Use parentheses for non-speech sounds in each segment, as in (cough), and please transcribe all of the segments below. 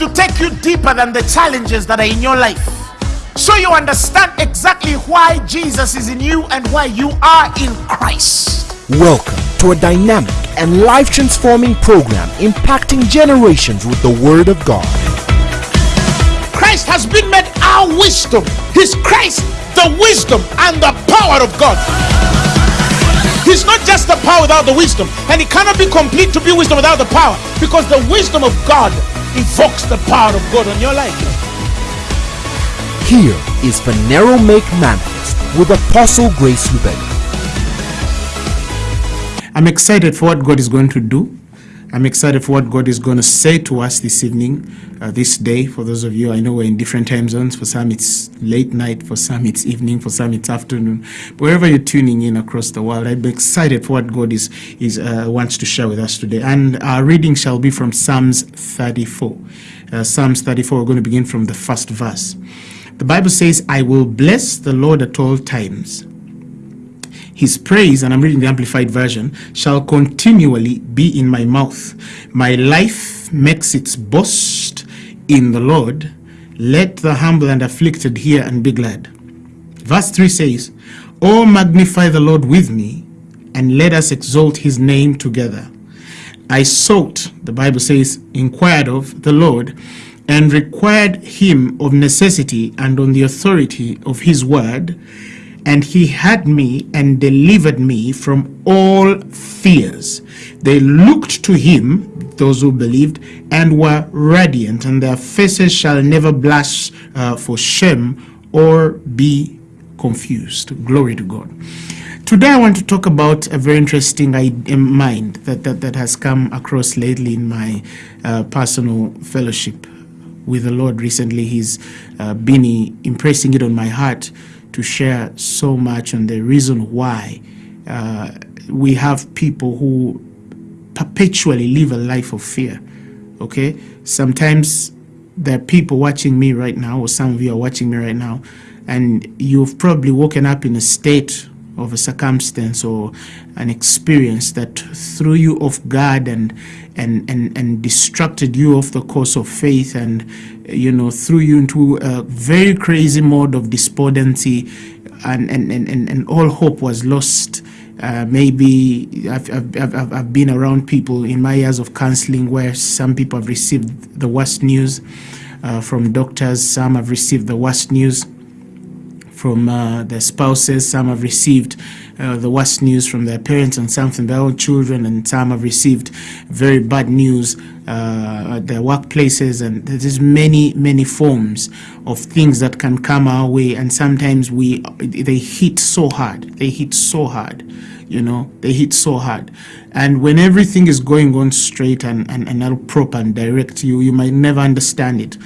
wants to take you deeper than the challenges that are in your life. So you understand exactly why Jesus is in you and why you are in Christ. Welcome to a dynamic and life transforming program impacting generations with the Word of God. Christ has been made our wisdom. He's Christ, the wisdom and the power of God. He's not just the power without the wisdom, and it cannot be complete to be wisdom without the power because the wisdom of God evokes the power of God on your life. Here is Phaneroo Make Manifest with Apostle Grace Lubega. I'm excited for what God is going to do. I'm excited for what God is going to say to us this evening, uh, this day. For those of you, I know we're in different time zones. For some, it's late night. For some, it's evening. For some, it's afternoon. But wherever you're tuning in across the world, I'm excited for what God is is uh, wants to share with us today. And our reading shall be from Psalms 34. Uh, Psalms 34. We're going to begin from the first verse. The Bible says, "I will bless the Lord at all times." His praise, and I'm reading the Amplified Version, shall continually be in my mouth. My life makes its boast in the Lord. Let the humble and afflicted hear and be glad. Verse 3 says, Oh, magnify the Lord with me, and let us exalt his name together. I sought, the Bible says, inquired of the Lord, and required him of necessity and on the authority of his word and he had me and delivered me from all fears. They looked to him, those who believed, and were radiant, and their faces shall never blush uh, for shame or be confused. Glory to God. Today I want to talk about a very interesting mind that, that, that has come across lately in my uh, personal fellowship with the Lord recently. He's uh, been impressing it on my heart to share so much on the reason why uh, we have people who perpetually live a life of fear. Okay, sometimes there are people watching me right now, or some of you are watching me right now, and you've probably woken up in a state of a circumstance or an experience that threw you off guard and and and, and distracted you off the course of faith and you know threw you into a very crazy mode of despondency and and and, and, all hope was lost. Uh, maybe I've, I've, I've, I've been around people in my years of counseling where some people have received the worst news uh, from doctors some have received the worst news from uh, their spouses. Some have received uh, the worst news from their parents and some from their own children, and some have received very bad news uh, at their workplaces. And there's many, many forms of things that can come our way, and sometimes we they hit so hard. They hit so hard. You know, they hit so hard. And when everything is going on straight and, and, and proper and direct, you, you might never understand it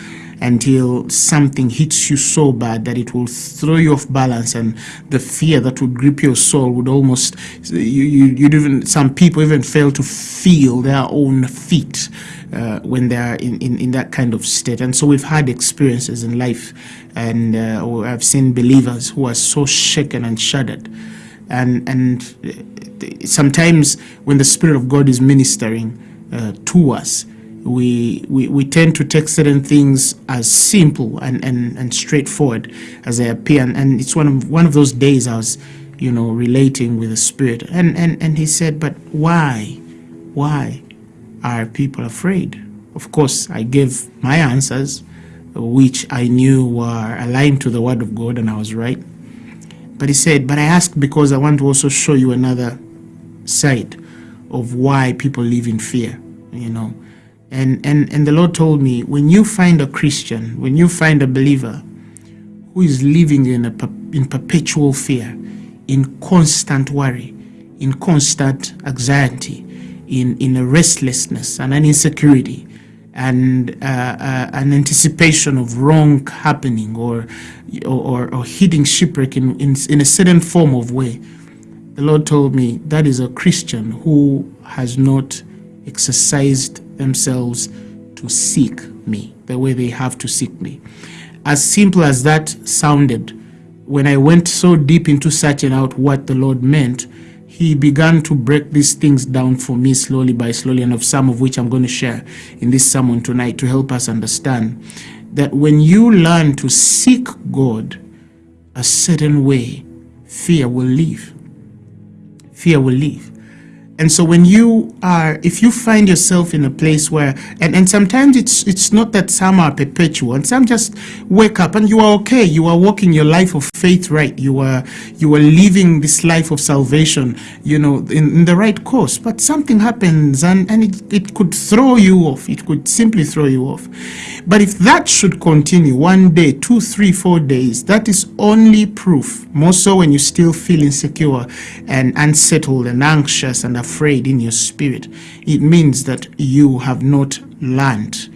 until something hits you so bad that it will throw you off balance and the fear that would grip your soul would almost you, you you'd even some people even fail to feel their own feet uh, when they are in, in, in that kind of state. And so we've had experiences in life and uh, I've seen believers who are so shaken and shuddered. And and uh, sometimes when the Spirit of God is ministering uh, to us we, we, we tend to take certain things as simple and, and, and straightforward as they appear. And, and it's one of, one of those days I was, you know, relating with the Spirit. And, and, and he said, but why? Why are people afraid? Of course, I gave my answers, which I knew were aligned to the Word of God, and I was right. But he said, but I asked because I want to also show you another side of why people live in fear, you know. And, and, and the Lord told me, when you find a Christian, when you find a believer who is living in, a, in perpetual fear, in constant worry, in constant anxiety, in, in a restlessness and an insecurity, and uh, uh, an anticipation of wrong happening or, or, or hitting shipwreck in, in, in a certain form of way, the Lord told me that is a Christian who has not exercised themselves to seek me the way they have to seek me. As simple as that sounded, when I went so deep into searching out what the Lord meant, he began to break these things down for me slowly by slowly, and of some of which I'm going to share in this sermon tonight to help us understand that when you learn to seek God a certain way, fear will leave. Fear will leave. And so when you are, if you find yourself in a place where, and, and sometimes it's it's not that some are perpetual, and some just wake up and you are okay. You are walking your life of faith right. You are you are living this life of salvation, you know, in, in the right course. But something happens and, and it, it could throw you off. It could simply throw you off. But if that should continue one day, two, three, four days, that is only proof, more so when you still feel insecure and unsettled and anxious and afraid in your spirit, it means that you have not learned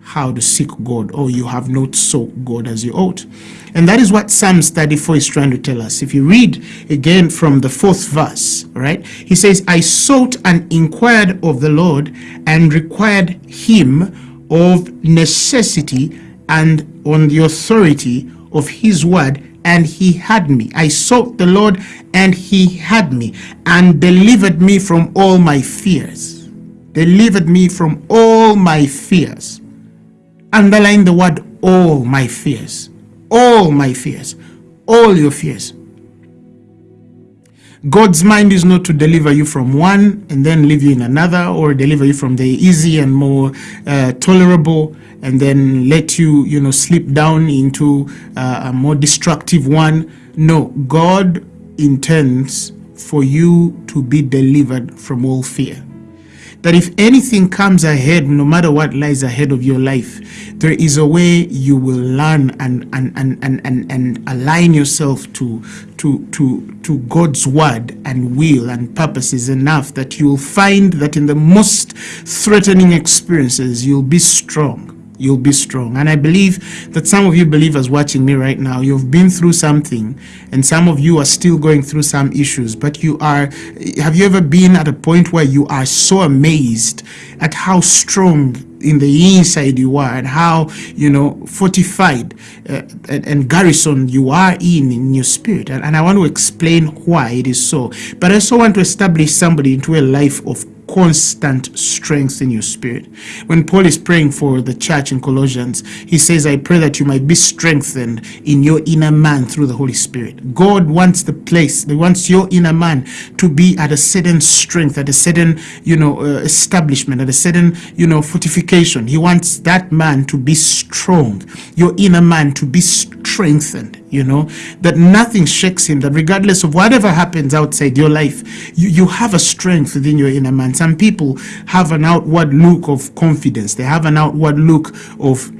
how to seek God or you have not sought God as you ought. And that is what Psalms 34 is trying to tell us. If you read again from the fourth verse, right, he says, I sought and inquired of the Lord and required him of necessity and on the authority of his word and he had me. I sought the Lord and he had me and delivered me from all my fears. Delivered me from all my fears. Underline the word all my fears. All my fears. All your fears. God's mind is not to deliver you from one and then leave you in another or deliver you from the easy and more uh, tolerable and then let you, you know, slip down into uh, a more destructive one. No, God intends for you to be delivered from all fear that if anything comes ahead, no matter what lies ahead of your life, there is a way you will learn and and and and and, and align yourself to to to to God's word and will and purposes enough that you will find that in the most threatening experiences you'll be strong you'll be strong. And I believe that some of you believers watching me right now, you've been through something and some of you are still going through some issues, but you are, have you ever been at a point where you are so amazed at how strong in the inside you are and how, you know, fortified uh, and, and garrison you are in, in your spirit. And, and I want to explain why it is so. But I also want to establish somebody into a life of constant strength in your spirit. When Paul is praying for the church in Colossians, he says, I pray that you might be strengthened in your inner man through the Holy Spirit. God wants the place, he wants your inner man to be at a certain strength, at a certain, you know, uh, establishment, at a certain, you know, fortification. He wants that man to be strong, your inner man to be strengthened you know that nothing shakes him that regardless of whatever happens outside your life you, you have a strength within your inner man some people have an outward look of confidence they have an outward look of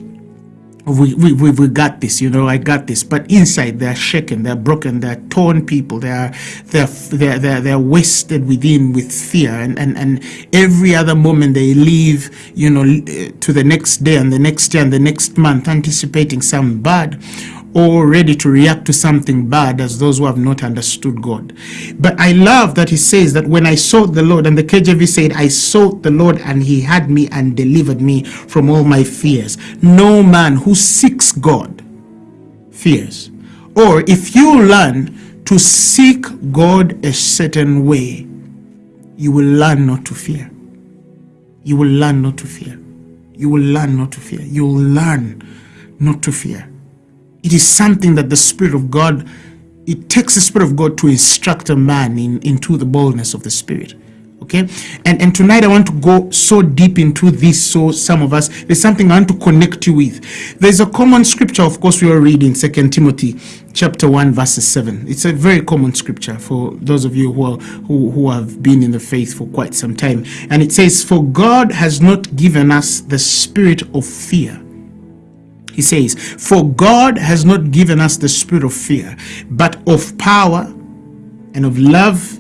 we, we, we, got this, you know, I got this. But inside they're shaken, they're broken, they're torn people, they're, they're, they're, they're, they're wasted within with fear. And, and, and every other moment they leave, you know, to the next day and the next year and the next month, anticipating some bad or ready to react to something bad as those who have not understood God. But I love that he says that when I sought the Lord, and the KJV said, I sought the Lord and he had me and delivered me from all my fears. No man who seeks God fears. Or if you learn to seek God a certain way, you will learn not to fear. You will learn not to fear. You will learn not to fear. You will learn not to fear. It is something that the Spirit of God, it takes the Spirit of God to instruct a man in, into the boldness of the Spirit. Okay, and and tonight I want to go so deep into this. So some of us, there's something I want to connect you with. There's a common scripture, of course, we are reading Second Timothy chapter 1 verses 7 it's a very common scripture for those of you who, are, who who have been in the faith for quite some time and it says for god has not given us the spirit of fear he says, For God has not given us the spirit of fear, but of power and of love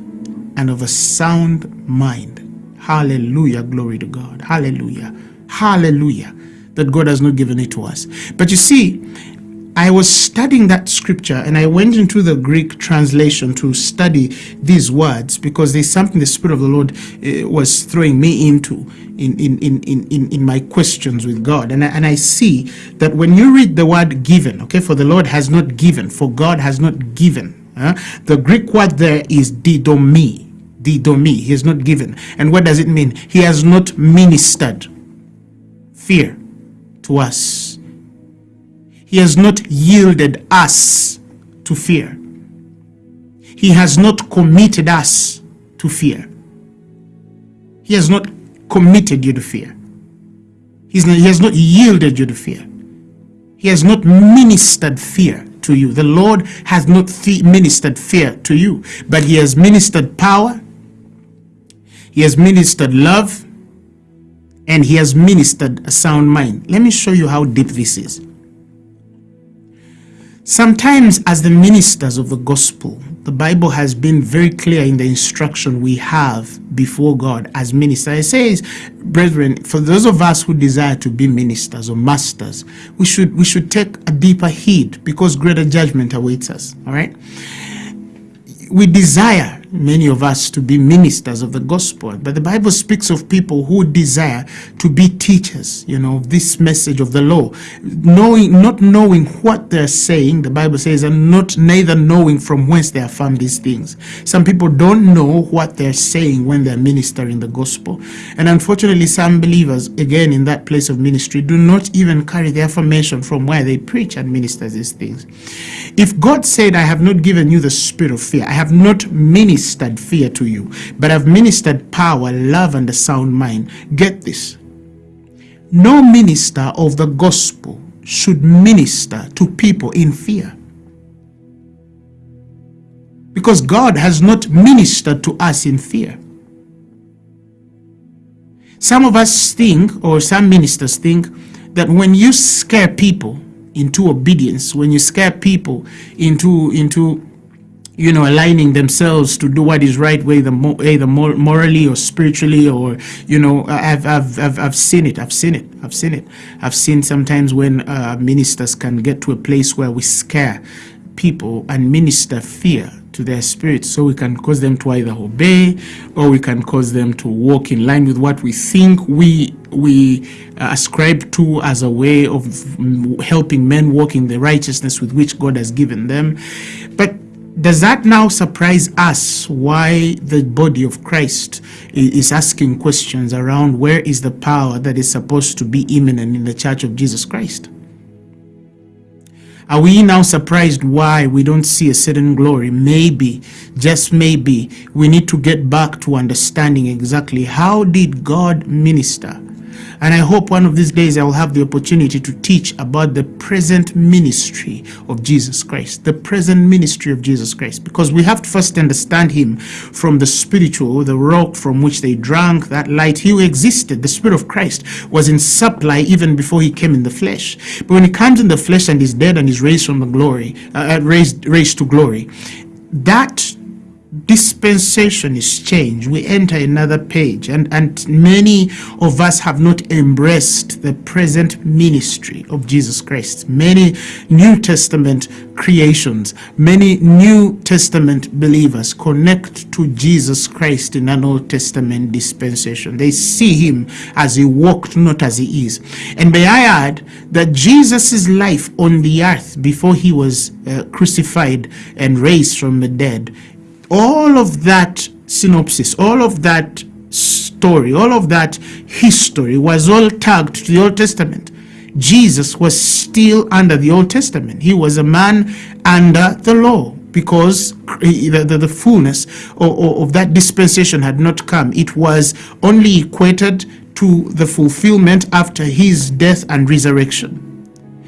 and of a sound mind. Hallelujah. Glory to God. Hallelujah. Hallelujah. That God has not given it to us. But you see, I was studying that scripture and I went into the Greek translation to study these words because there's something the Spirit of the Lord uh, was throwing me into in, in, in, in, in my questions with God. And I, and I see that when you read the word given, okay, for the Lord has not given, for God has not given, uh, the Greek word there is didomi. didomi. He has not given. And what does it mean? He has not ministered fear to us. He has not yielded us to fear. He has not committed us to fear. He has not committed you to fear. He's not, he has not yielded you to fear. He has not ministered fear to you. The Lord has not ministered fear to you, but He has ministered power, He has ministered love, and He has ministered a sound mind. Let me show you how deep this is. Sometimes, as the ministers of the gospel, the Bible has been very clear in the instruction we have before God as ministers. It says, brethren, for those of us who desire to be ministers or masters, we should we should take a deeper heed because greater judgment awaits us. All right. We desire many of us to be ministers of the gospel. But the Bible speaks of people who desire to be teachers, you know, this message of the law, knowing, not knowing what they're saying, the Bible says, and not neither knowing from whence they affirm these things. Some people don't know what they're saying when they're ministering the gospel. And unfortunately, some believers, again, in that place of ministry, do not even carry the affirmation from where they preach and minister these things. If God said, I have not given you the spirit of fear, I have not ministered ministered fear to you, but I've ministered power, love, and a sound mind. Get this. No minister of the gospel should minister to people in fear. Because God has not ministered to us in fear. Some of us think, or some ministers think, that when you scare people into obedience, when you scare people into, into you know, aligning themselves to do what is right, whether either morally or spiritually, or you know, I've I've I've, I've seen it. I've seen it. I've seen it. I've seen sometimes when uh, ministers can get to a place where we scare people and minister fear to their spirits so we can cause them to either obey or we can cause them to walk in line with what we think we we uh, ascribe to as a way of helping men walk in the righteousness with which God has given them but does that now surprise us why the body of Christ is asking questions around where is the power that is supposed to be imminent in the church of Jesus Christ? Are we now surprised why we don't see a certain glory? Maybe, just maybe, we need to get back to understanding exactly how did God minister and I hope one of these days I will have the opportunity to teach about the present ministry of Jesus Christ, the present ministry of Jesus Christ, because we have to first understand him from the spiritual, the rock from which they drank, that light. He existed. The Spirit of Christ was in supply even before he came in the flesh. But when he comes in the flesh and is dead and is raised from the glory, uh, uh raised, raised to glory, that dispensation is changed. We enter another page and and many of us have not embraced the present ministry of jesus christ. Many new testament creations many new testament believers connect to jesus christ in an old testament dispensation. They see him as he walked not as he is. And may i add that jesus's life on the earth before he was uh, crucified and raised from the dead all of that synopsis, all of that story, all of that history was all tagged to the Old Testament. Jesus was still under the Old Testament. He was a man under the law because the, the, the fullness of, of that dispensation had not come. It was only equated to the fulfillment after his death and resurrection.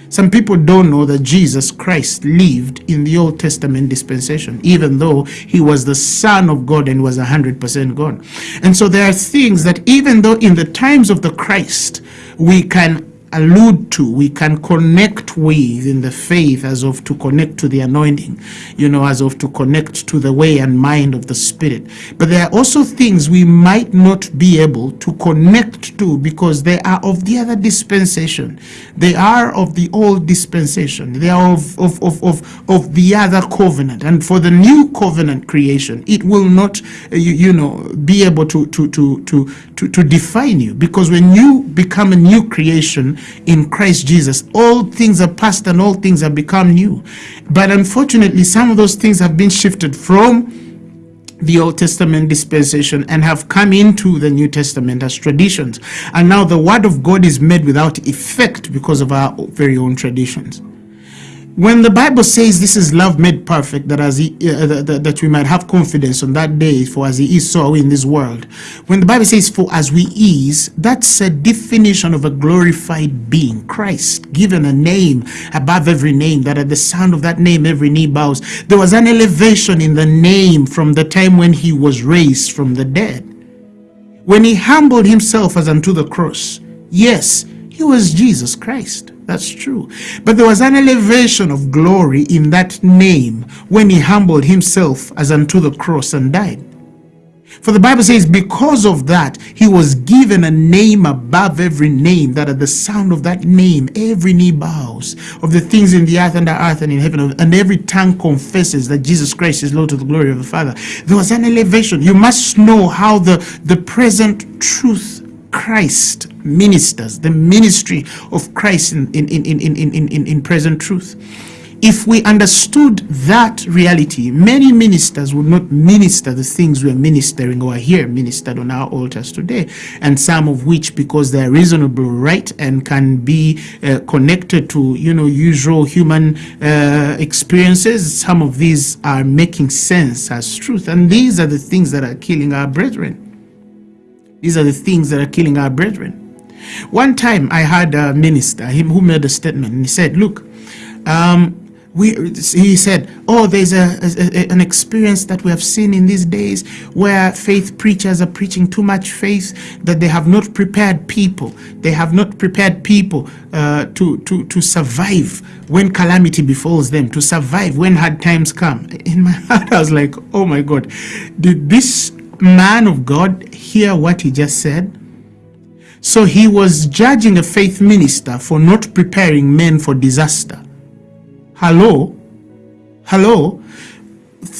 Some people don't know that Jesus Christ lived in the Old Testament dispensation, even though he was the Son of God and was 100% God. And so there are things that even though in the times of the Christ, we can allude to, we can connect with in the faith as of to connect to the anointing, you know, as of to connect to the way and mind of the Spirit. But there are also things we might not be able to connect to because they are of the other dispensation. They are of the old dispensation. They are of, of, of, of, of the other covenant. And for the new covenant creation, it will not, uh, you, you know, be able to, to, to, to, to, to define you because when you become a new creation, in Christ Jesus. All things are past and all things have become new. But unfortunately, some of those things have been shifted from the Old Testament dispensation and have come into the New Testament as traditions. And now the Word of God is made without effect because of our very own traditions. When the Bible says this is love made perfect, that as he, uh, that, that we might have confidence on that day, for as he is, so in this world. When the Bible says for as we is, that's a definition of a glorified being, Christ, given a name above every name, that at the sound of that name every knee bows. There was an elevation in the name from the time when he was raised from the dead. When he humbled himself as unto the cross, yes, he was Jesus Christ. That's true. But there was an elevation of glory in that name when he humbled himself as unto the cross and died. For the Bible says, because of that, he was given a name above every name, that at the sound of that name, every knee bows of the things in the earth, under earth, and in heaven, and every tongue confesses that Jesus Christ is Lord to the glory of the Father. There was an elevation. You must know how the, the present truth Christ ministers, the ministry of Christ in, in, in, in, in, in, in present truth. If we understood that reality, many ministers would not minister the things we are ministering or here ministered on our altars today, and some of which, because they are reasonable, right, and can be uh, connected to, you know, usual human uh, experiences, some of these are making sense as truth. And these are the things that are killing our brethren. These are the things that are killing our brethren. One time I had a minister, him who made a statement, and he said, look, um, we, he said, oh, there's a, a, an experience that we have seen in these days where faith preachers are preaching too much faith that they have not prepared people. They have not prepared people uh, to, to, to survive when calamity befalls them, to survive when hard times come. In my (laughs) heart, I was like, oh my God, did this man of God hear what he just said? So he was judging a faith minister for not preparing men for disaster. Hello? Hello?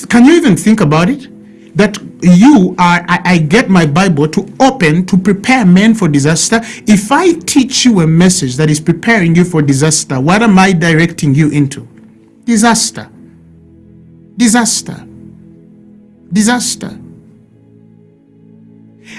Can you even think about it? That you are, I, I get my Bible to open to prepare men for disaster. If I teach you a message that is preparing you for disaster, what am I directing you into? Disaster. Disaster. Disaster.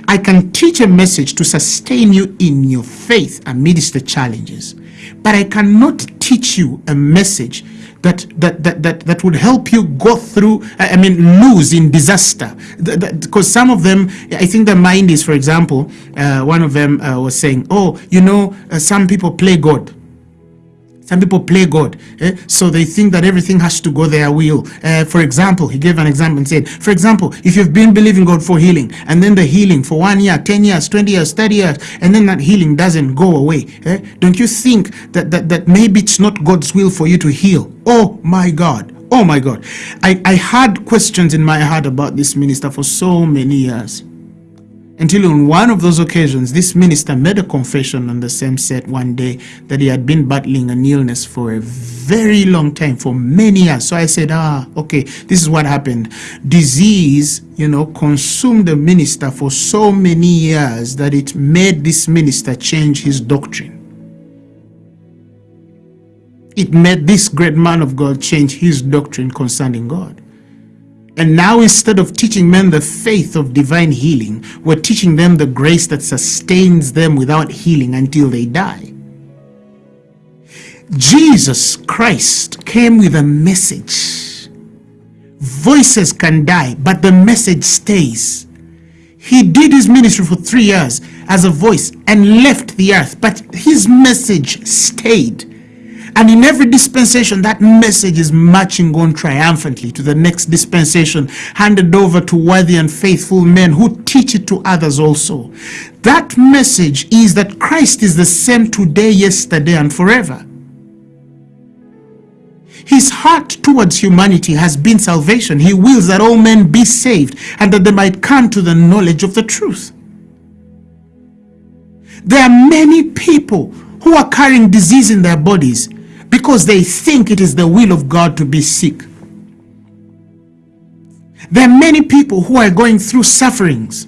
I can teach a message to sustain you in your faith amidst the challenges, but I cannot teach you a message that that that that, that would help you go through i mean lose in disaster. Because some of them i think the mind is for example uh, one of them uh, was saying oh you know uh, some people play god some people play God, eh? so they think that everything has to go their will. Uh, for example, he gave an example and said, for example, if you've been believing God for healing, and then the healing for one year, 10 years, 20 years, 30 years, and then that healing doesn't go away, eh? don't you think that, that, that maybe it's not God's will for you to heal? Oh my God. Oh my God. I, I had questions in my heart about this minister for so many years. Until on one of those occasions, this minister made a confession on the same set one day that he had been battling an illness for a very long time, for many years. So I said, ah, okay, this is what happened. Disease, you know, consumed the minister for so many years that it made this minister change his doctrine. It made this great man of God change his doctrine concerning God. And now instead of teaching men the faith of divine healing, we're teaching them the grace that sustains them without healing until they die. Jesus Christ came with a message. Voices can die, but the message stays. He did his ministry for three years as a voice and left the earth, but his message stayed. And in every dispensation, that message is marching on triumphantly to the next dispensation, handed over to worthy and faithful men who teach it to others also. That message is that Christ is the same today, yesterday, and forever. His heart towards humanity has been salvation. He wills that all men be saved and that they might come to the knowledge of the truth. There are many people who are carrying disease in their bodies because they think it is the will of God to be sick. There are many people who are going through sufferings,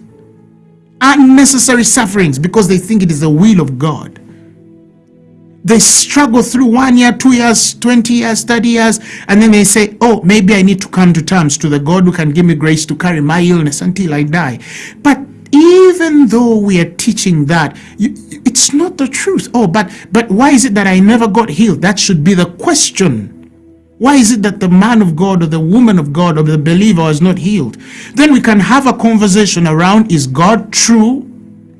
unnecessary sufferings, because they think it is the will of God. They struggle through one year, two years, 20 years, 30 years, and then they say, Oh, maybe I need to come to terms to the God who can give me grace to carry my illness until I die. But even though we are teaching that, it's not the truth. Oh, but but why is it that I never got healed? That should be the question. Why is it that the man of God or the woman of God or the believer is not healed? Then we can have a conversation around is God true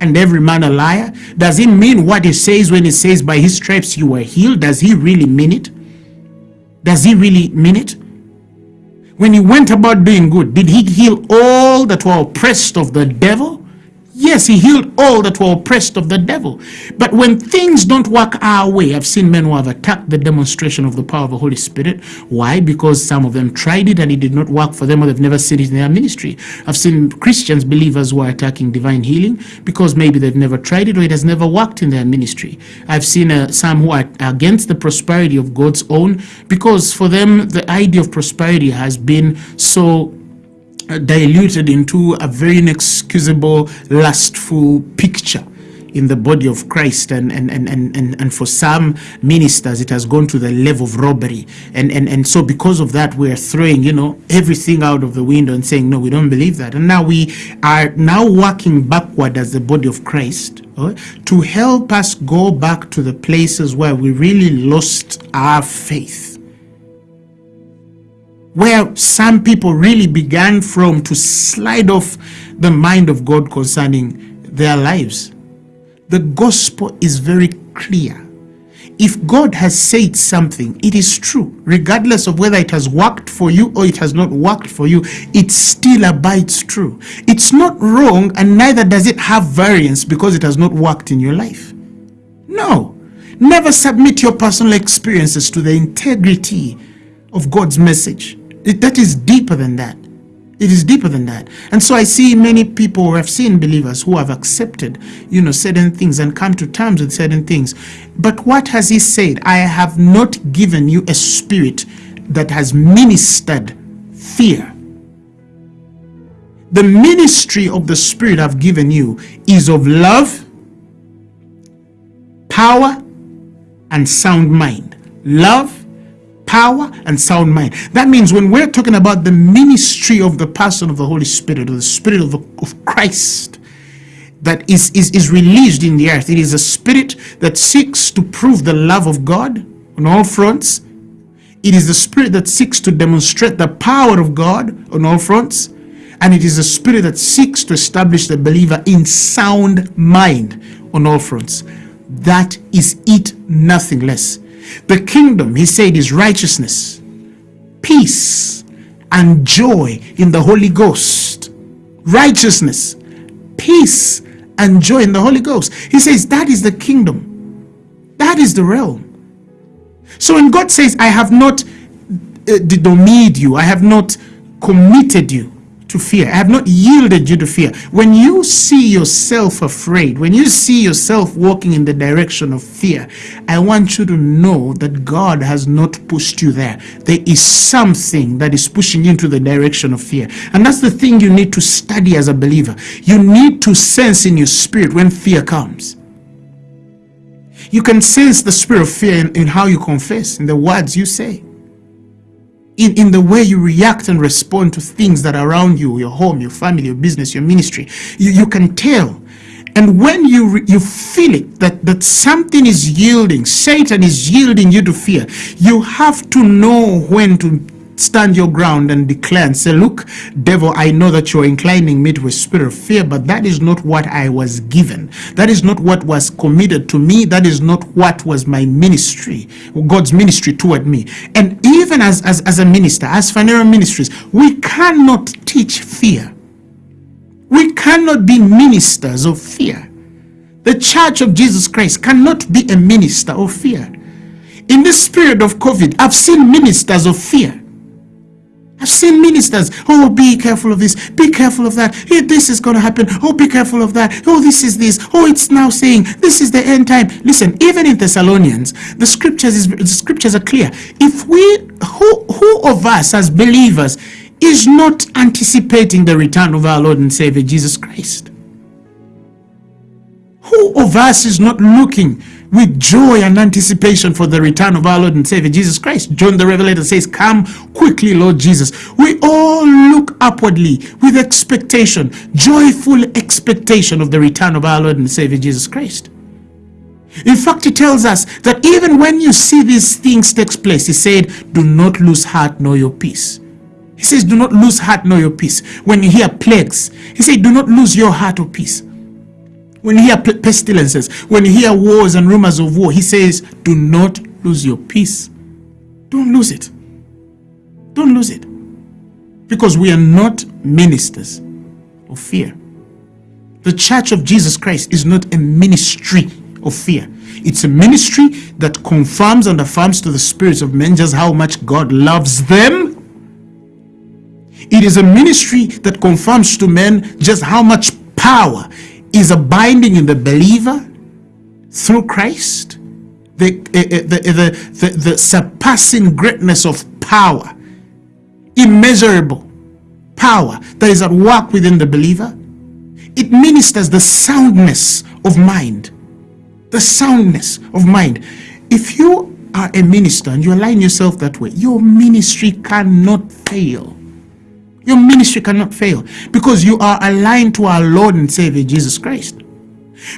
and every man a liar? Does he mean what he says when he says by his stripes you were healed? Does he really mean it? Does he really mean it? When he went about doing good, did he heal all that were oppressed of the devil? Yes, he healed all that were oppressed of the devil. But when things don't work our way, I've seen men who have attacked the demonstration of the power of the Holy Spirit. Why? Because some of them tried it and it did not work for them or they've never seen it in their ministry. I've seen Christians, believers who are attacking divine healing because maybe they've never tried it or it has never worked in their ministry. I've seen uh, some who are against the prosperity of God's own because for them the idea of prosperity has been so diluted into a very inexcusable, lustful picture in the body of Christ. And and, and, and, and for some ministers it has gone to the level of robbery. And, and and so because of that we're throwing you know everything out of the window and saying no we don't believe that. And now we are now working backward as the body of Christ right, to help us go back to the places where we really lost our faith where some people really began from to slide off the mind of God concerning their lives. The gospel is very clear. If God has said something, it is true. Regardless of whether it has worked for you or it has not worked for you, it still abides true. It's not wrong and neither does it have variance because it has not worked in your life. No. Never submit your personal experiences to the integrity of God's message. It, that is deeper than that. It is deeper than that. And so I see many people, or I've seen believers who have accepted, you know, certain things and come to terms with certain things. But what has he said? I have not given you a spirit that has ministered fear. The ministry of the spirit I've given you is of love, power, and sound mind. Love, power and sound mind. That means when we're talking about the ministry of the person of the Holy Spirit or the Spirit of, the, of Christ that is, is, is released in the earth, it is a spirit that seeks to prove the love of God on all fronts. It is the spirit that seeks to demonstrate the power of God on all fronts. And it is a spirit that seeks to establish the believer in sound mind on all fronts. That is it, nothing less. The kingdom, he said, is righteousness, peace, and joy in the Holy Ghost. Righteousness, peace, and joy in the Holy Ghost. He says that is the kingdom. That is the realm. So when God says, I have not uh, you, I have not committed you, to fear. I have not yielded you to fear. When you see yourself afraid, when you see yourself walking in the direction of fear, I want you to know that God has not pushed you there. There is something that is pushing you into the direction of fear. And that's the thing you need to study as a believer. You need to sense in your spirit when fear comes. You can sense the spirit of fear in, in how you confess, in the words you say in, in the way you react and respond to things that are around you, your home, your family, your business, your ministry. You, you can tell. And when you, you feel it, that, that something is yielding, Satan is yielding you to fear, you have to know when to stand your ground and declare and say, look, devil, I know that you're inclining me to a spirit of fear, but that is not what I was given. That is not what was committed to me. That is not what was my ministry, God's ministry toward me. And even as, as, as a minister, as Phaneroo Ministries, we cannot teach fear. We cannot be ministers of fear. The Church of Jesus Christ cannot be a minister of fear. In this period of COVID, I've seen ministers of fear. I've seen ministers, oh, be careful of this, be careful of that, hey, this is going to happen, oh, be careful of that, oh, this is this, oh, it's now saying, this is the end time. Listen, even in Thessalonians, the scriptures, is, the scriptures are clear. If we, who, who of us as believers is not anticipating the return of our Lord and Savior Jesus Christ? Who of us is not looking with joy and anticipation for the return of our Lord and Savior Jesus Christ? John the Revelator says, Come quickly, Lord Jesus. We all look upwardly with expectation, joyful expectation of the return of our Lord and Savior Jesus Christ. In fact, he tells us that even when you see these things take place, he said, do not lose heart nor your peace. He says, do not lose heart nor your peace. When you hear plagues, he said, do not lose your heart or peace. When you hear pestilences, when you hear wars and rumors of war, he says, do not lose your peace. Don't lose it. Don't lose it. Because we are not ministers of fear. The church of Jesus Christ is not a ministry of fear. It's a ministry that confirms and affirms to the spirits of men just how much God loves them. It is a ministry that confirms to men just how much power is abiding in the believer through Christ. The, eh, eh, the, the, the, the surpassing greatness of power, immeasurable power that is at work within the believer. It ministers the soundness of mind the soundness of mind. If you are a minister and you align yourself that way, your ministry cannot fail. Your ministry cannot fail because you are aligned to our Lord and Savior Jesus Christ.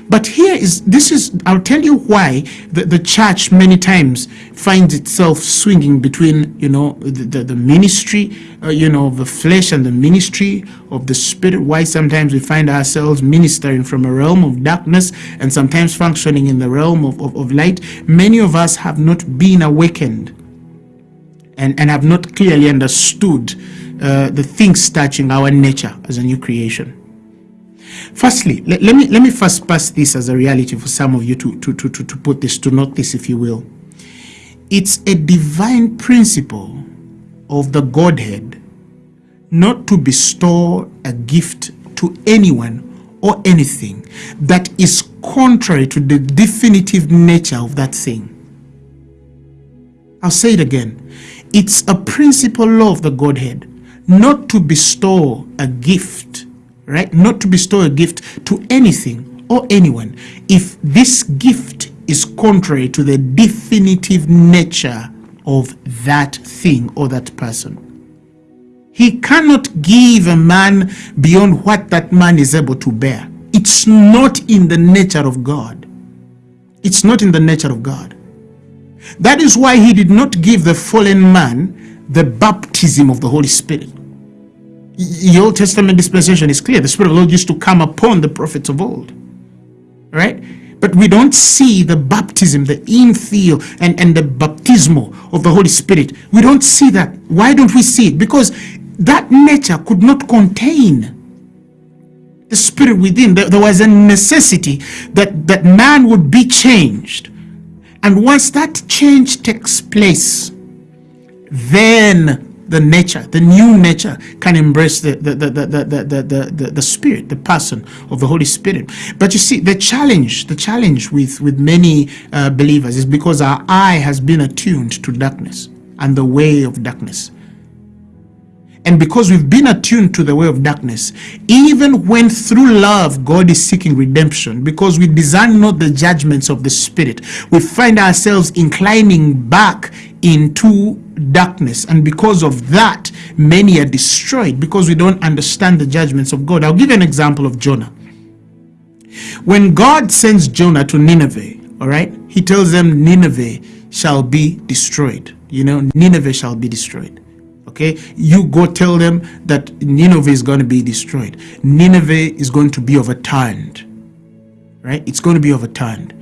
But here is, this is, I'll tell you why the, the church many times finds itself swinging between, you know, the, the, the ministry, uh, you know, the flesh and the ministry of the spirit. Why sometimes we find ourselves ministering from a realm of darkness and sometimes functioning in the realm of, of, of light. Many of us have not been awakened and, and have not clearly understood uh, the things touching our nature as a new creation. Firstly, let, let, me let me first pass this as a reality for some of you to, to, to, to, to put this, to note this if you will. It's a divine principle of the Godhead not to bestow a gift to anyone or anything that is contrary to the definitive nature of that thing. I'll say it again. It's a principle law of the Godhead not to bestow a gift right? Not to bestow a gift to anything or anyone if this gift is contrary to the definitive nature of that thing or that person. He cannot give a man beyond what that man is able to bear. It's not in the nature of God. It's not in the nature of God. That is why he did not give the fallen man the baptism of the Holy Spirit the Old Testament dispensation is clear. The Spirit of the Lord used to come upon the prophets of old. Right? But we don't see the baptism, the infill and, and the baptismal of the Holy Spirit. We don't see that. Why don't we see it? Because that nature could not contain the spirit within. There, there was a necessity that, that man would be changed. And once that change takes place, then the nature, the new nature can embrace the, the, the, the, the, the, the, the spirit, the person of the Holy Spirit. But you see, the challenge, the challenge with, with many uh, believers is because our eye has been attuned to darkness and the way of darkness. And because we've been attuned to the way of darkness, even when through love God is seeking redemption, because we desire not the judgments of the Spirit, we find ourselves inclining back into darkness. And because of that, many are destroyed because we don't understand the judgments of God. I'll give you an example of Jonah. When God sends Jonah to Nineveh, all right, he tells them Nineveh shall be destroyed. You know, Nineveh shall be destroyed okay you go tell them that Nineveh is going to be destroyed Nineveh is going to be overturned right it's going to be overturned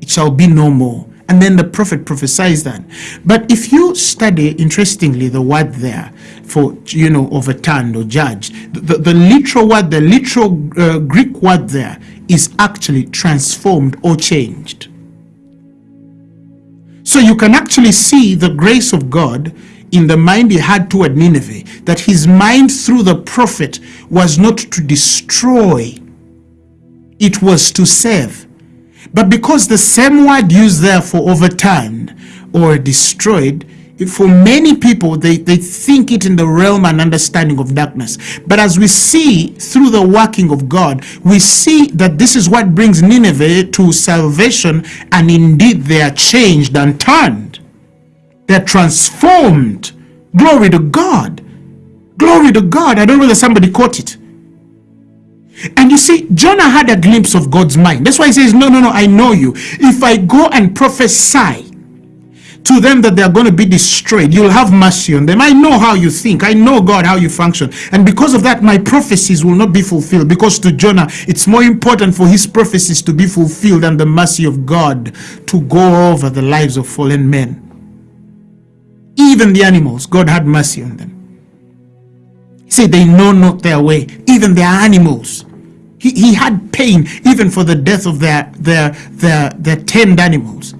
it shall be no more and then the prophet prophesies that but if you study interestingly the word there for you know overturned or judged the, the, literal word the literal uh, greek word there is actually transformed or changed so you can actually see the grace of god in the mind he had toward Nineveh, that his mind through the prophet was not to destroy, it was to save. But because the same word used there for overturned or destroyed for many people, they, they think it in the realm and understanding of darkness. But as we see through the working of God, we see that this is what brings Nineveh to salvation, and indeed they are changed and turned. They're transformed. Glory to God. Glory to God. I don't know whether somebody caught it. And you see, Jonah had a glimpse of God's mind. That's why he says, No, no, no, I know you. If I go and prophesy to them that they are going to be destroyed, you'll have mercy on them. I know how you think. I know, God, how you function. And because of that, my prophecies will not be fulfilled. Because to Jonah, it's more important for his prophecies to be fulfilled than the mercy of God to go over the lives of fallen men. Even the animals, God had mercy on them. He said, They know not their way, even their animals. He, he had pain even for the death of their their their their tend animals.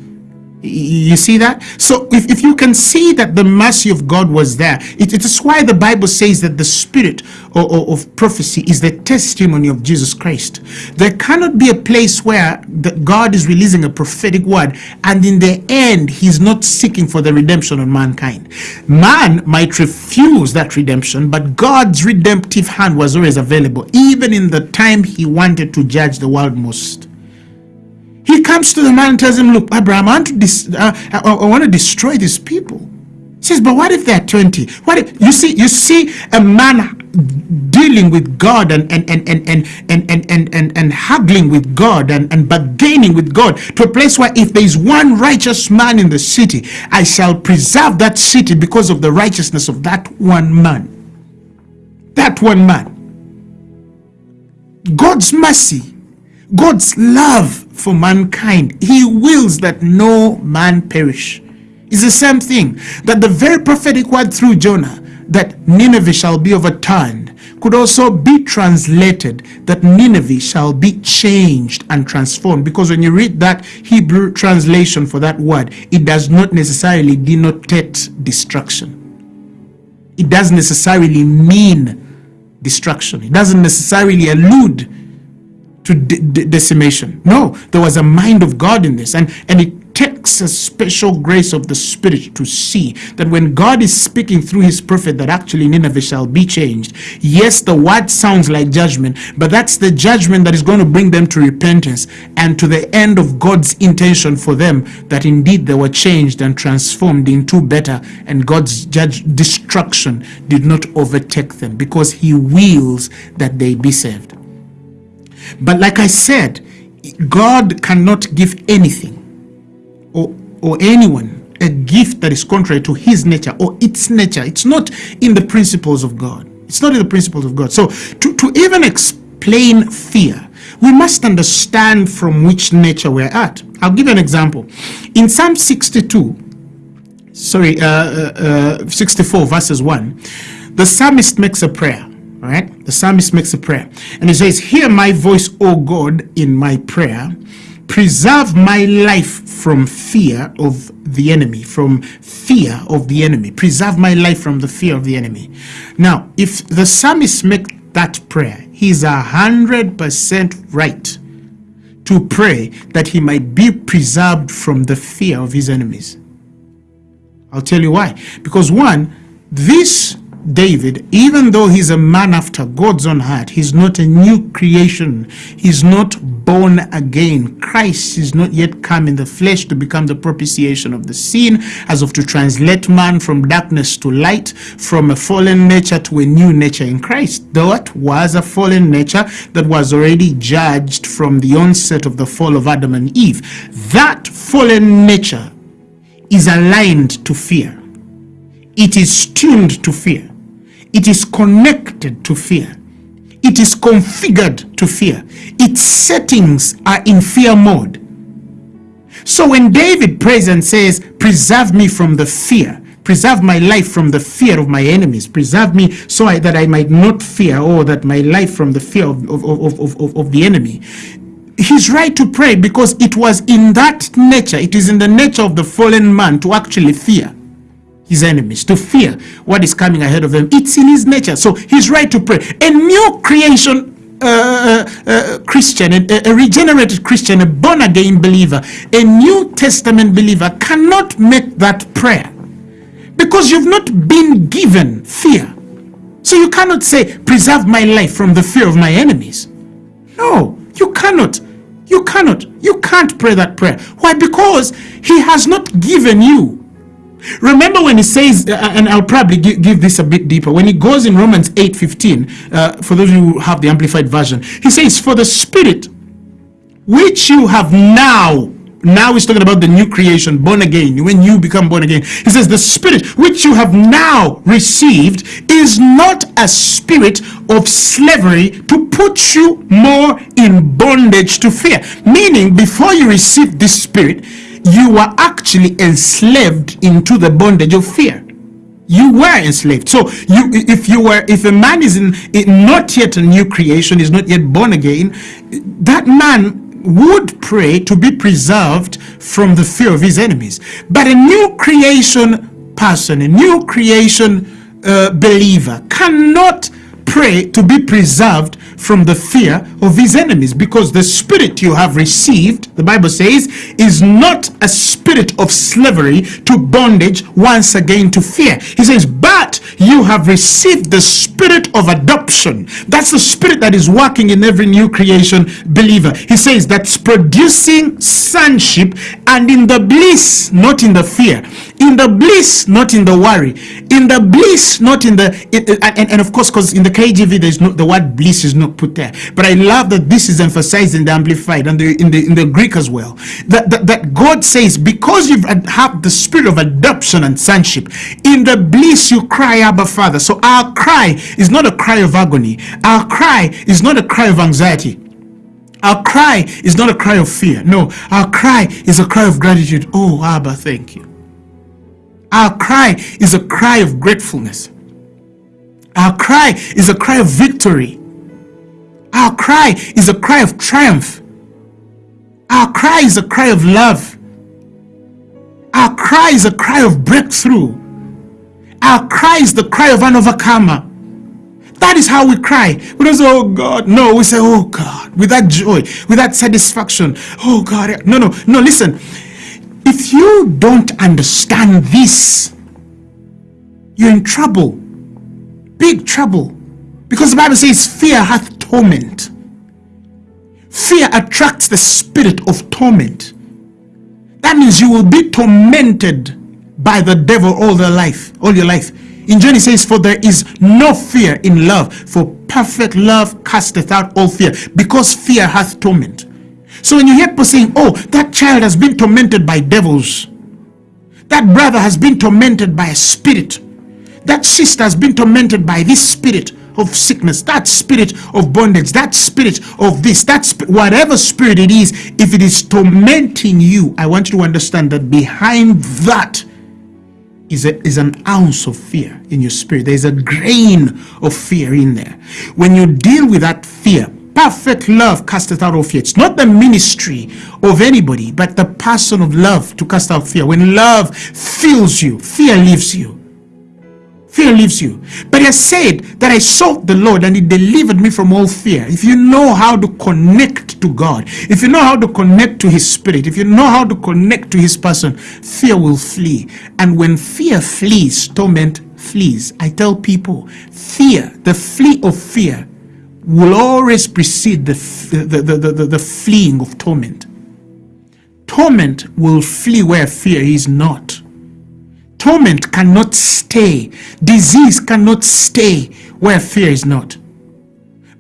You see that? So if, if you can see that the mercy of God was there, it, it is why the Bible says that the spirit of, of, of, prophecy is the testimony of Jesus Christ. There cannot be a place where the, God is releasing a prophetic word and in the end he's not seeking for the redemption of mankind. Man might refuse that redemption, but God's redemptive hand was always available, even in the time he wanted to judge the world most. He comes to the man and tells him, look, Abraham, I want to, dis- uh, I, I want to destroy these people. He says, but what if they're 20? What if, you see, you see a man dealing with God and and and and and and and, and, and, and haggling with God and, and bargaining with God to a place where if there is one righteous man in the city, I shall preserve that city because of the righteousness of that one man. That one man. God's mercy, God's love for mankind. He wills that no man perish. It's the same thing that the very prophetic word through Jonah that Nineveh shall be overturned could also be translated that Nineveh shall be changed and transformed because when you read that Hebrew translation for that word it does not necessarily denotate destruction it doesn't necessarily mean destruction it doesn't necessarily allude to de decimation. No, there was a mind of God in this. And, and it takes a special grace of the Spirit to see that when God is speaking through his prophet that actually Nineveh shall be changed. Yes, the word sounds like judgment, but that's the judgment that is going to bring them to repentance and to the end of God's intention for them that indeed they were changed and transformed into better and God's judge destruction did not overtake them because he wills that they be saved. But like I said, God cannot give anything or, or anyone a gift that is contrary to his nature or its nature. It's not in the principles of God. It's not in the principles of God. So to, to even explain fear, we must understand from which nature we're at. I'll give you an example. In Psalm 62, sorry, uh, uh, uh, 64 verses 1, the psalmist makes a prayer. Right, the psalmist makes a prayer and he says, Hear my voice, O God, in my prayer. Preserve my life from fear of the enemy, from fear of the enemy. Preserve my life from the fear of the enemy. Now, if the psalmist makes that prayer, he's a hundred percent right to pray that he might be preserved from the fear of his enemies. I'll tell you why. Because one, this David, even though he's a man after God's own heart, he's not a new creation. He's not born again. Christ is not yet come in the flesh to become the propitiation of the sin, as of to translate man from darkness to light, from a fallen nature to a new nature in Christ. That was a fallen nature that was already judged from the onset of the fall of Adam and Eve. That fallen nature is aligned to fear. It is tuned to fear. It is connected to fear. It is configured to fear. Its settings are in fear mode. So when David prays and says, preserve me from the fear, preserve my life from the fear of my enemies, preserve me so I, that I might not fear or that my life from the fear of, of, of, of, of the enemy, he's right to pray because it was in that nature, it is in the nature of the fallen man to actually fear his enemies, to fear what is coming ahead of them. It's in his nature. So he's right to pray. A new creation uh, uh, uh, Christian, a, a, regenerated Christian, a born again believer, a New Testament believer cannot make that prayer because you've not been given fear. So you cannot say, preserve my life from the fear of my enemies. No, you cannot. You cannot. You can't pray that prayer. Why? Because he has not given you. Remember when he says, uh, and I'll probably give, this a bit deeper, when he goes in Romans 8 15, uh, for those of you who have the Amplified Version, he says, For the Spirit which you have now now he's talking about the new creation, born again, when you become born again. He says, the spirit which you have now received is not a spirit of slavery to put you more in bondage to fear. Meaning, before you received this spirit, you were actually enslaved into the bondage of fear you were enslaved so you if you were if a man is in, in, not yet a new creation is not yet born again that man would pray to be preserved from the fear of his enemies. But a new creation person, a new creation uh, believer cannot pray to be preserved from the fear of his enemies because the spirit you have received, the Bible says, is not a spirit of slavery to bondage once again to fear. He says, but you have received the spirit of adoption. That's the spirit that is working in every new creation believer. He says that's producing sonship and in the bliss, not in the fear. In the bliss, not in the worry. In the bliss, not in the, and, and of course, because in the KJV, there's no, the word bliss is not put there. But I love that this is emphasized in the Amplified and the, in the in the Greek as well. That, that, that God says, because you have the spirit of adoption and sonship, in the bliss you cry, Abba Father. So our cry is not a cry of agony. Our cry is not a cry of anxiety. Our cry is not a cry of fear. No, our cry is a cry of gratitude. Oh, Abba, thank you. Our cry is a cry of gratefulness. Our cry is a cry of victory. Our cry is a cry of triumph. Our cry is a cry of love. Our cry is a cry of breakthrough. Our cry is the cry of an overcomer. That is how we cry. We don't say, oh God. No, we say, oh God, with that joy, with that satisfaction. Oh God. No, no, no, listen. If you don't understand this, you're in trouble. Big trouble. Because the Bible says, fear hath torment. Fear attracts the spirit of torment. That means you will be tormented by the devil all their life, all your life. In John he says, For there is no fear in love, for perfect love casteth out all fear, because fear hath torment. So when you hear people saying, Oh, that child has been tormented by devils, that brother has been tormented by a spirit, that sister has been tormented by this spirit, of sickness, that spirit of bondage, that spirit of this, that sp whatever spirit it is, if it is tormenting you, I want you to understand that behind that is, a, is an ounce of fear in your spirit. There's a grain of fear in there. When you deal with that fear, perfect love casteth out all fear. It's not the ministry of anybody, but the person of love to cast out fear. When love fills you, fear leaves you. Fear leaves you. But he said that I sought the Lord and he delivered me from all fear. If you know how to connect to God, if you know how to connect to his spirit, if you know how to connect to his person, fear will flee. And when fear flees, torment flees. I tell people, fear, the flee of fear will always precede the, the, the, the, the, the fleeing of torment. Torment will flee where fear is not. Torment cannot stay. Disease cannot stay where fear is not.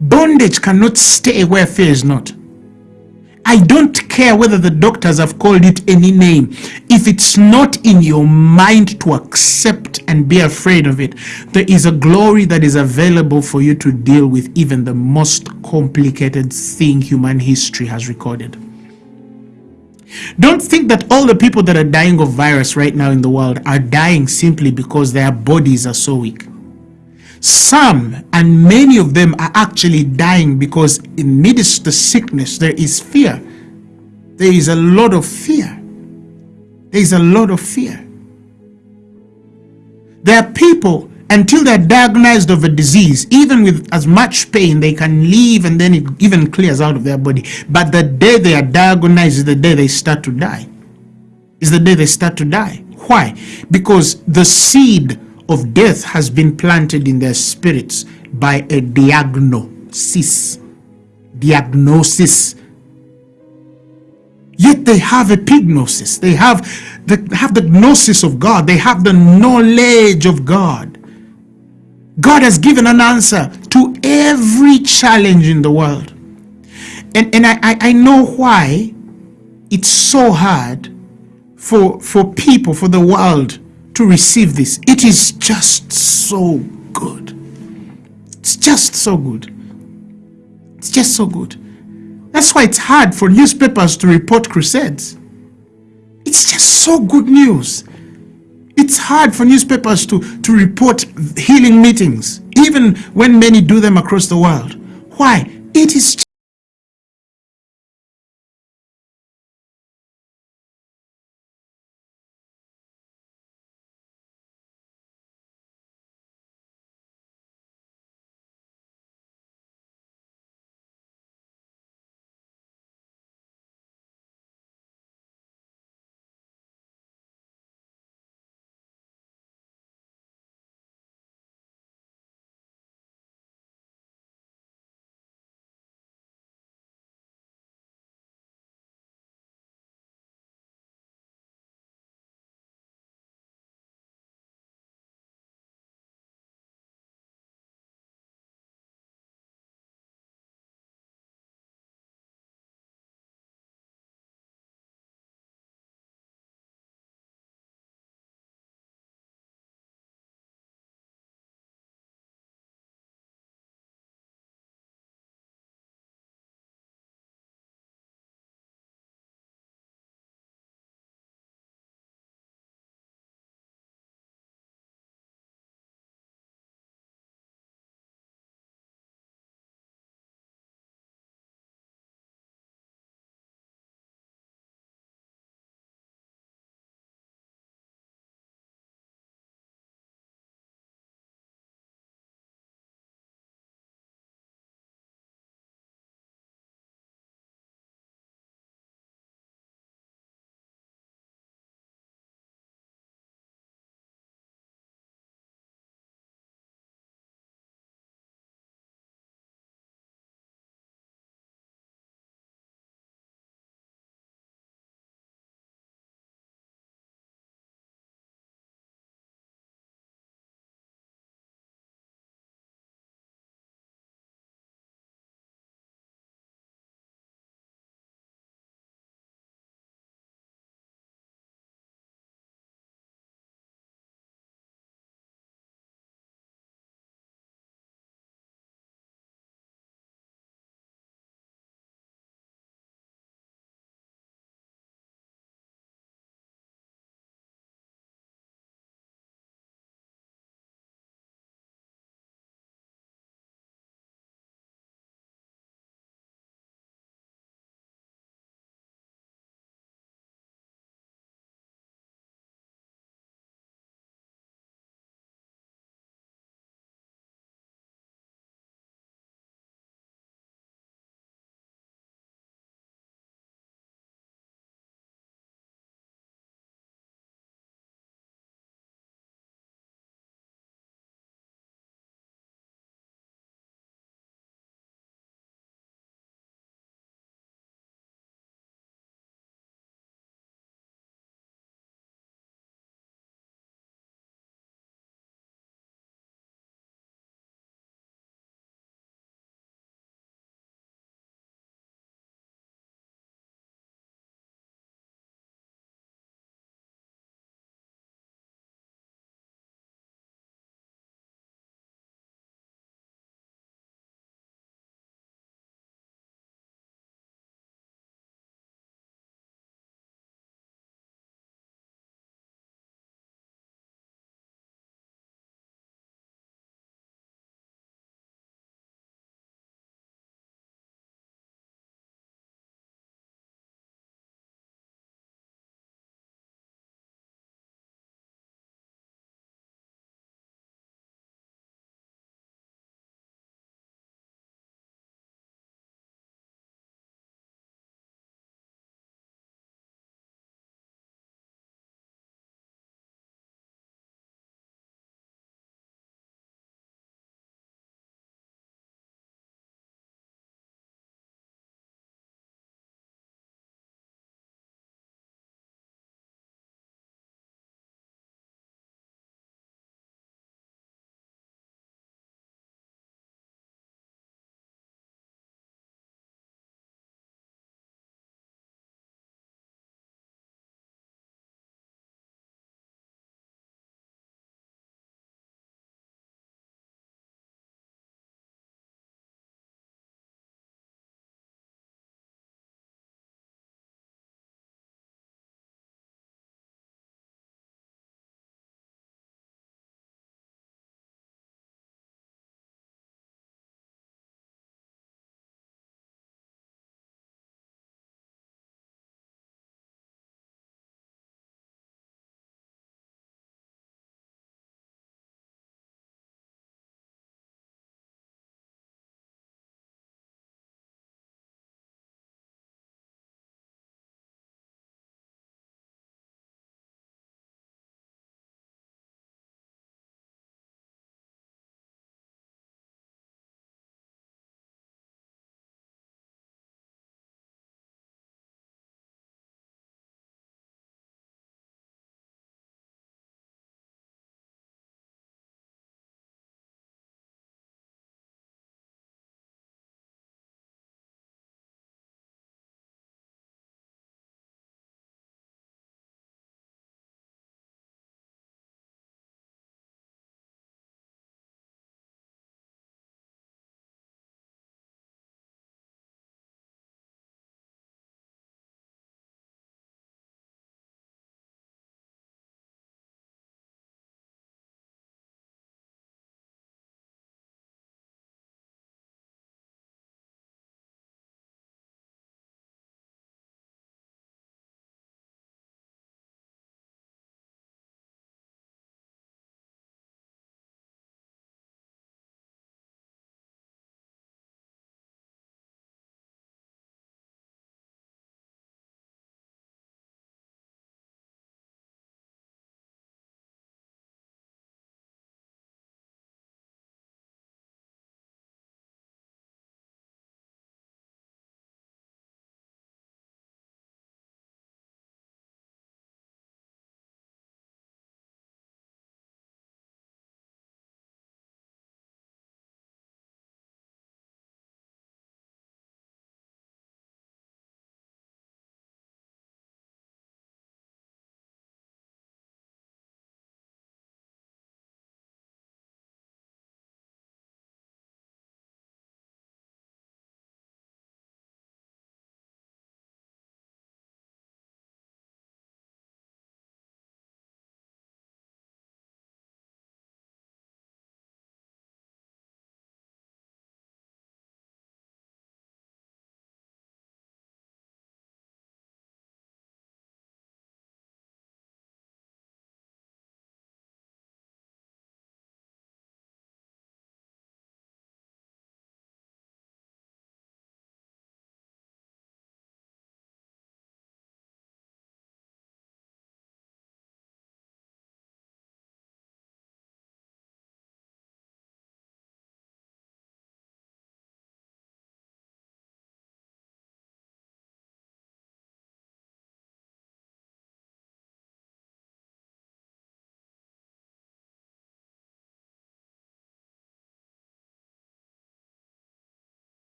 Bondage cannot stay where fear is not. I don't care whether the doctors have called it any name. If it's not in your mind to accept and be afraid of it, there is a glory that is available for you to deal with even the most complicated thing human history has recorded. Don't think that all the people that are dying of virus right now in the world are dying simply because their bodies are so weak. Some and many of them are actually dying because in midst the sickness there is fear. There is a lot of fear. There is a lot of fear. There are people until they're diagnosed of a disease, even with as much pain, they can leave and then it even clears out of their body. But the day they are diagnosed is the day they start to die. Is the day they start to die. Why? Because the seed of death has been planted in their spirits by a diagnosis. Diagnosis. Yet they have a epignosis. They have the, have the gnosis of God. They have the knowledge of God. God has given an answer to every challenge in the world. And, and I, I, know why it's so hard for, for people, for the world to receive this. It is just so good. It's just so good. It's just so good. That's why it's hard for newspapers to report crusades. It's just so good news. It's hard for newspapers to, to report healing meetings, even when many do them across the world. Why? It is